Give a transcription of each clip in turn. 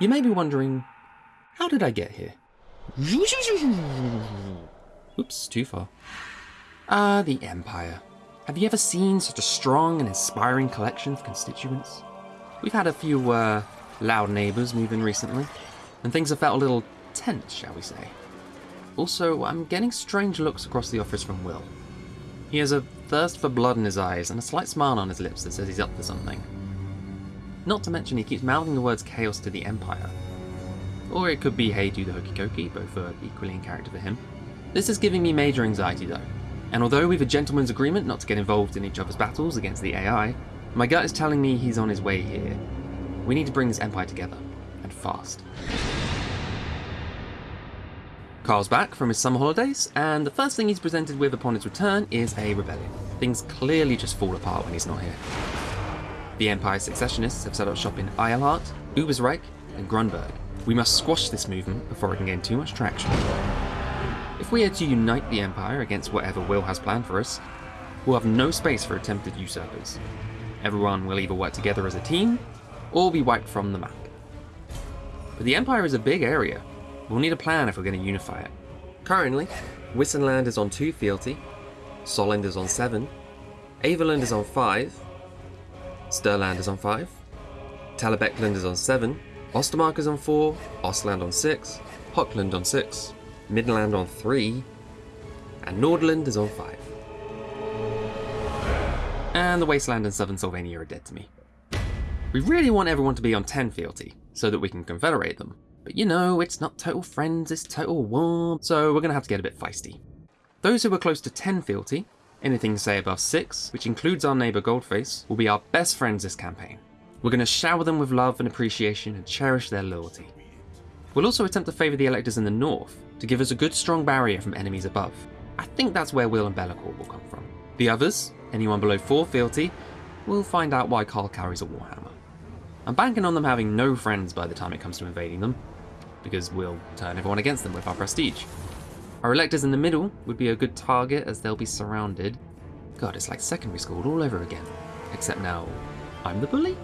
You may be wondering, how did I get here? Oops, too far. Ah, the Empire. Have you ever seen such a strong and inspiring collection of constituents? We've had a few, uh, loud neighbours move in recently, and things have felt a little tense, shall we say. Also, I'm getting strange looks across the office from Will. He has a thirst for blood in his eyes and a slight smile on his lips that says he's up for something. Not to mention he keeps mouthing the words chaos to the Empire. Or it could be hey do the hokey cokey, both are equally in character for him. This is giving me major anxiety though, and although we've a gentleman's agreement not to get involved in each other's battles against the AI, my gut is telling me he's on his way here. We need to bring this empire together, and fast. Karl's back from his summer holidays, and the first thing he's presented with upon his return is a rebellion. Things clearly just fall apart when he's not here. The Empire's secessionists have set up shop in Eilhart, Ubersreik, and Grunberg. We must squash this movement before it can gain too much traction. If we are to unite the Empire against whatever Will has planned for us, we'll have no space for attempted usurpers. Everyone will either work together as a team, or be wiped from the map. But the Empire is a big area. We'll need a plan if we're going to unify it. Currently, Wissenland is on 2 fealty, Solland is on 7, Averland is on 5, Stirland is on 5, Talabecland is on 7, Ostermark is on 4, Ostland on 6, Hochland on 6, Midland on 3, and Nordland is on 5. And the Wasteland and Southern Sylvania are dead to me. We really want everyone to be on 10 fealty, so that we can confederate them. But you know, it's not total friends, it's total war, so we're gonna have to get a bit feisty. Those who are close to 10 fealty, anything say above 6, which includes our neighbour Goldface, will be our best friends this campaign. We're gonna shower them with love and appreciation and cherish their loyalty. We'll also attempt to favour the electors in the north, to give us a good strong barrier from enemies above. I think that's where Will and Be'lakor will come from. The others, anyone below 4 fealty, will find out why Karl carries a Warhammer. I'm banking on them having no friends by the time it comes to invading them, because we'll turn everyone against them with our prestige. Our electors in the middle would be a good target as they'll be surrounded. God, it's like secondary school all over again. Except now, I'm the bully?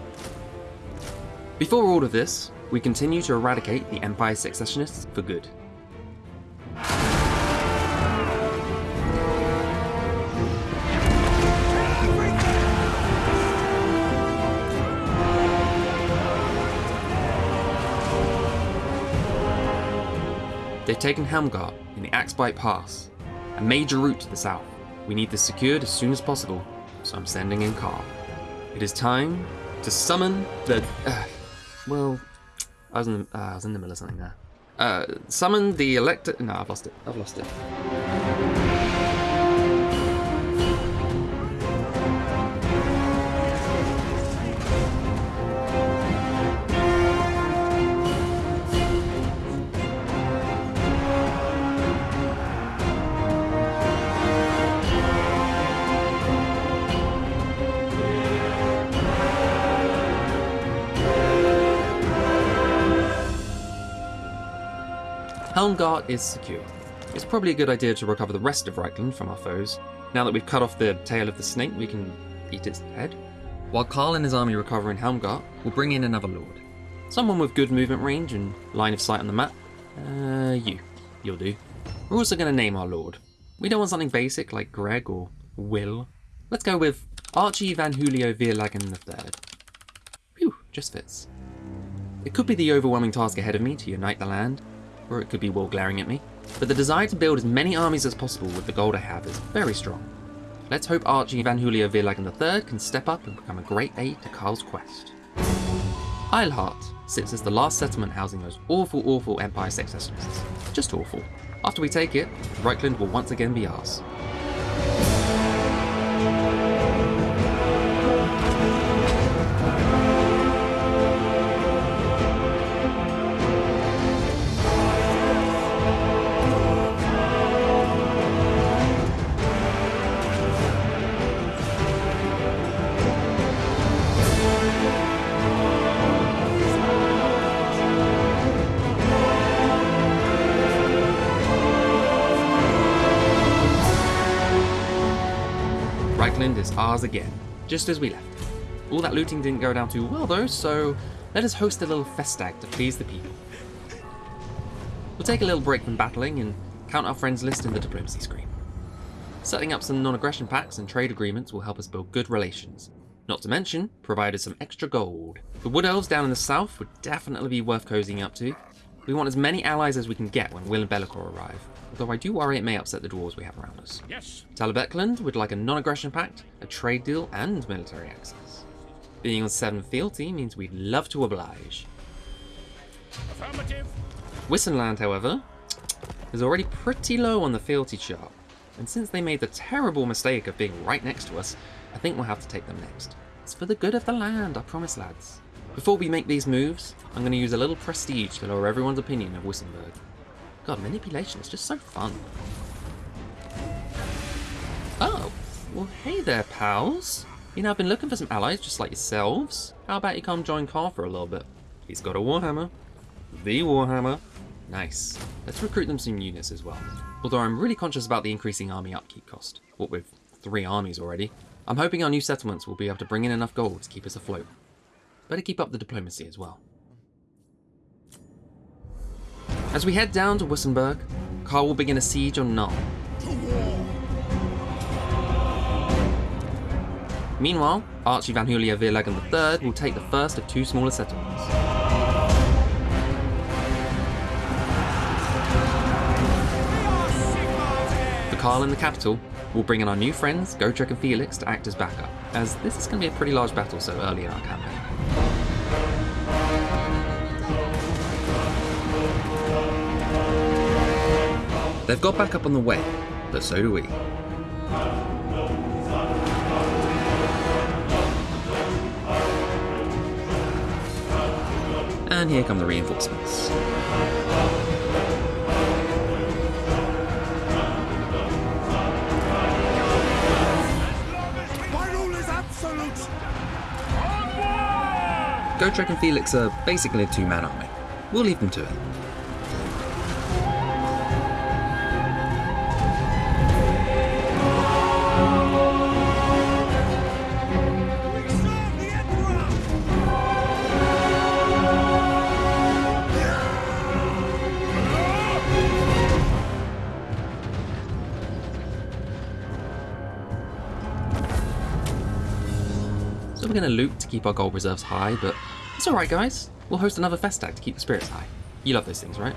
Before all of this, we continue to eradicate the Empire Secessionists for good. They've taken Helmgart in the Axe Bite Pass, a major route to the south. We need this secured as soon as possible, so I'm sending in Karl. It is time to summon the. Uh, well, I was, in the, uh, I was in the middle of something there. Uh, summon the elector. No, I've lost it. I've lost it. Helmgart is secure. It's probably a good idea to recover the rest of Reikland from our foes. Now that we've cut off the tail of the snake, we can eat its head. While Karl and his army recover in Helmgart, we'll bring in another lord. Someone with good movement range and line of sight on the map. Uh, you. You'll do. We're also going to name our lord. We don't want something basic like Greg or Will. Let's go with Archie Van Julio Vierlagen III. Phew, just fits. It could be the overwhelming task ahead of me to unite the land, or it could be Will glaring at me, but the desire to build as many armies as possible with the gold I have is very strong. Let's hope Archie Van Julio Vierlagen III can step up and become a great aid to Karl's quest. Eilhart sits as the last settlement housing those awful, awful Empire secessionists. Just awful. After we take it, Reikland will once again be ours. Reikland is ours again, just as we left. All that looting didn't go down too well though, so let us host a little festag to please the people. We'll take a little break from battling and count our friends list in the diplomacy screen. Setting up some non-aggression pacts and trade agreements will help us build good relations, not to mention, provide us some extra gold. The Wood Elves down in the south would definitely be worth cozying up to. We want as many allies as we can get when Will and Be'lakor arrive, although I do worry it may upset the dwarves we have around us. Yes. Talabecland would like a non-aggression pact, a trade deal, and military access. Being on 7 fealty means we'd love to oblige. Affirmative. Wissenland, however, is already pretty low on the fealty chart, and since they made the terrible mistake of being right next to us, I think we'll have to take them next. It's for the good of the land, I promise lads. Before we make these moves, I'm going to use a little prestige to lower everyone's opinion of Wissenburg. God, manipulation is just so fun. Oh, well hey there pals. You know, I've been looking for some allies just like yourselves. How about you come join Karl for a little bit? He's got a Warhammer. The Warhammer. Nice. Let's recruit them some units as well. Although I'm really conscious about the increasing army upkeep cost. What with three armies already. I'm hoping our new settlements will be able to bring in enough gold to keep us afloat. Better keep up the diplomacy as well. As we head down to Wissenburg, Karl will begin a siege on Nuln. Meanwhile, Archie van Julia Vierleggen III will take the first of two smaller settlements. For Karl in the capital, we'll bring in our new friends, Gotrek and Felix, to act as backup, as this is going to be a pretty large battle so early in our campaign. They've got backup on the way, but so do we. And here come the reinforcements. My rule is absolute. Gotrek and Felix are basically a two-man army. We'll leave them to it. We're going to loot to keep our gold reserves high, but it's alright guys. We'll host another festag to keep the spirits high. You love those things, right?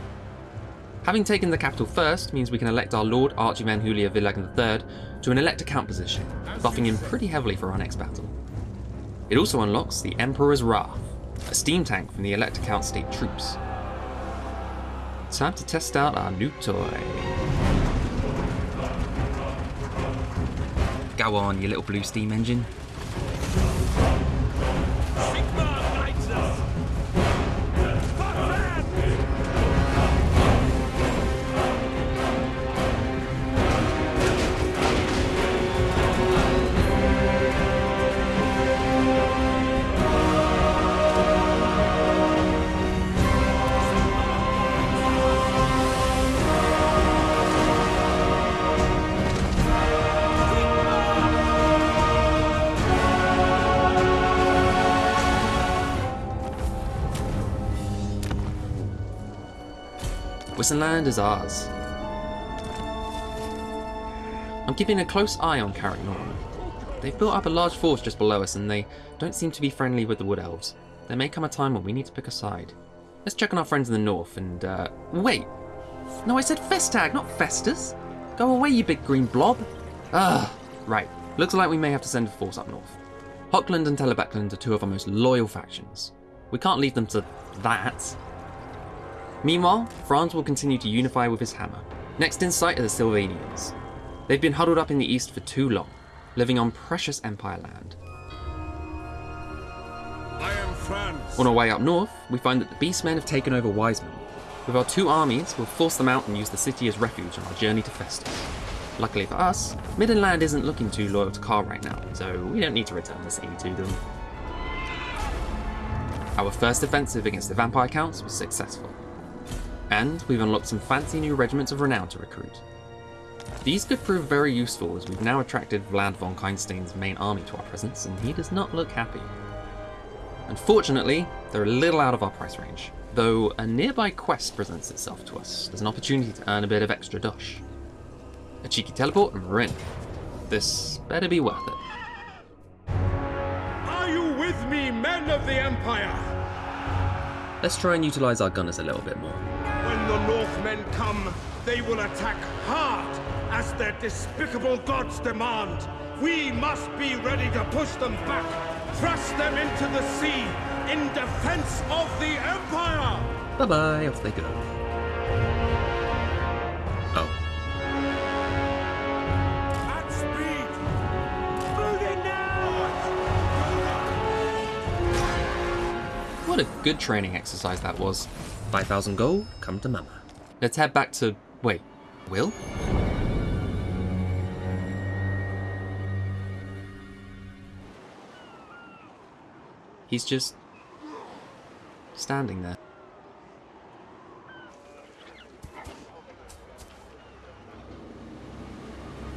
Having taken the capital first means we can elect our Lord Archie van Julia Villagin III to an Elector Count position, buffing him pretty heavily for our next battle. It also unlocks the Emperor's Wrath, a steam tank from the Elector Count state troops. Time to test out our new toy. Go on, you little blue steam engine. Spartan! Wissenland is ours. I'm keeping a close eye on Carrick Norton. They've built up a large force just below us and they don't seem to be friendly with the Wood Elves. There may come a time when we need to pick a side. Let's check on our friends in the north and, uh, wait! No, I said Festag, not Festus! Go away, you big green blob! Ah, right. Looks like we may have to send a force up north. Hochland and Talabecland are two of our most loyal factions. We can't leave them to that. Meanwhile, Franz will continue to unify with his hammer. Next in sight are the Sylvanians. They've been huddled up in the east for too long, living on precious Empire land. I am France. On our way up north, we find that the Beastmen have taken over Weismund. With our two armies, we'll force them out and use the city as refuge on our journey to Festus. Luckily for us, Middenland isn't looking too loyal to Karl right now, so we don't need to return the city to them. Our first offensive against the vampire counts was successful. And we've unlocked some fancy new regiments of renown to recruit. These could prove very useful as we've now attracted Vlad von Carstein's main army to our presence, and he does not look happy. Unfortunately, they're a little out of our price range, though a nearby quest presents itself to us as an opportunity to earn a bit of extra dosh. A cheeky teleport and we're in. This better be worth it. Are you with me, men of the Empire? Let's try and utilize our gunners a little bit more. The Northmen come, they will attack hard, as their despicable gods demand. We must be ready to push them back, thrust them into the sea, in defense of the Empire! Bye bye, off they go. Oh, At speed! Moving now! what a good training exercise that was. 5,000 gold, come to mama. Let's head back to. Wait, Will? He's just. standing there.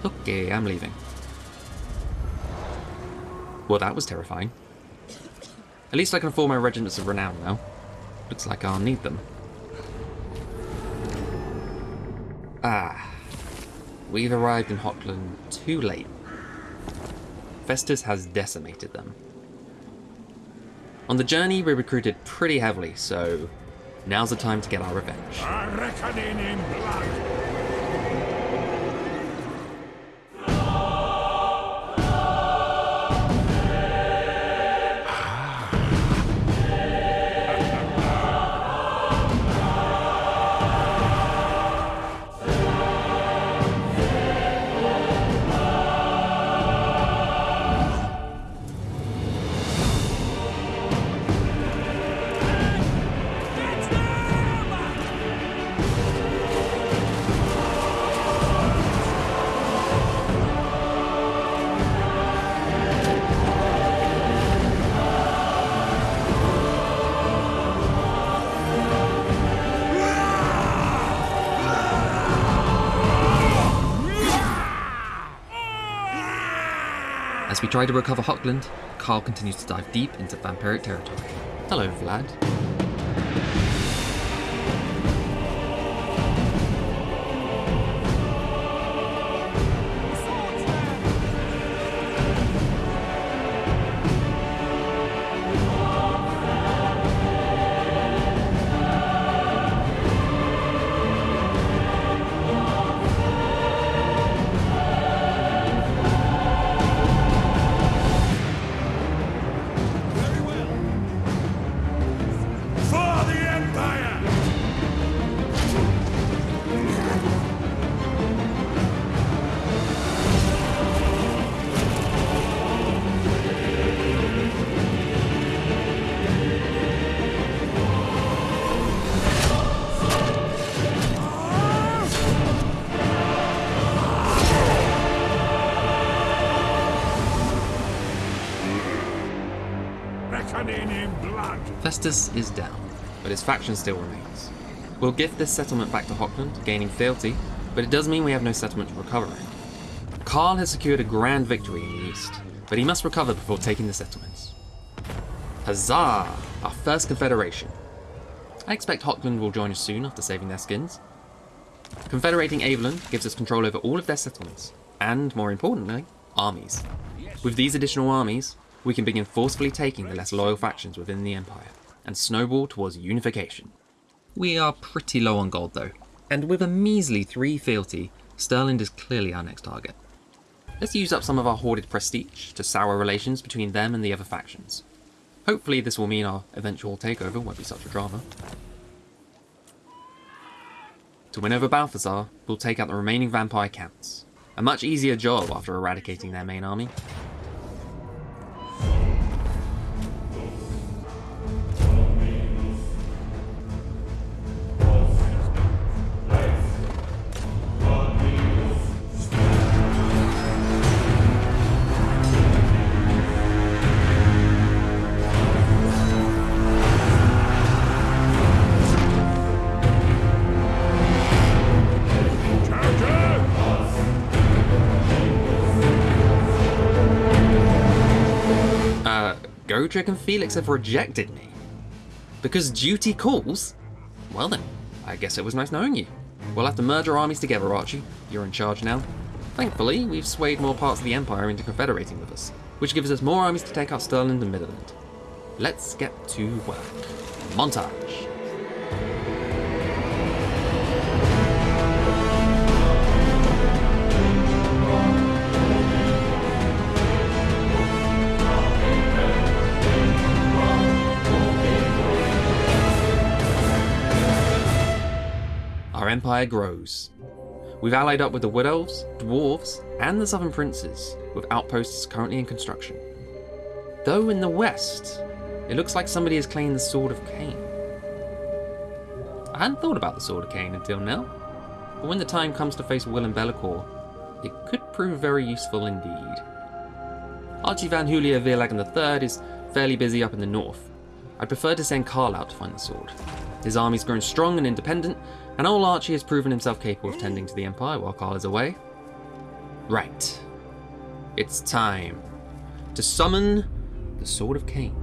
Okay, I'm leaving. Well, that was terrifying. At least I can form my regiments of renown now. Looks like I'll need them. Ah. We've arrived in Hochland too late. Festus has decimated them. On the journey, we recruited pretty heavily, so now's the time to get our revenge. We try to recover Hochland, Karl continues to dive deep into vampiric territory. Hello, Vlad. Festus is down, but his faction still remains. We'll gift this settlement back to Hochland, gaining fealty, but it does mean we have no settlement to recover. Karl has secured a grand victory in the east, but he must recover before taking the settlements. Huzzah! Our first confederation. I expect Hochland will join us soon after saving their skins. Confederating Averland gives us control over all of their settlements, and more importantly, armies. With these additional armies, we can begin forcefully taking the less loyal factions within the Empire, and snowball towards unification. We are pretty low on gold though, and with a measly 3 fealty, Stirland is clearly our next target. Let's use up some of our hoarded prestige to sour relations between them and the other factions. Hopefully this will mean our eventual takeover won't be such a drama. To win over Balthazar, we'll take out the remaining vampire counts. A much easier job after eradicating their main army. Uh, Gotrek and Felix have rejected me. Because duty calls? Well then, I guess it was nice knowing you. We'll have to merge our armies together, Archie. You're in charge now. Thankfully, we've swayed more parts of the Empire into confederating with us, which gives us more armies to take out Stirland and Midland. Let's get to work. Montage. Empire grows. We've allied up with the Wood Elves, Dwarves, and the Southern Princes, with outposts currently in construction. Though in the west, it looks like somebody has claimed the Sword of Khaine. I hadn't thought about the Sword of Khaine until now, but when the time comes to face Willem Be'lakor, it could prove very useful indeed. Archie van Julia Veerlagen III is fairly busy up in the north. I'd prefer to send Karl out to find the sword. His army's grown strong and independent, and old Archie has proven himself capable of tending to the Empire while Karl is away. Right. It's time to summon the Sword of Khaine.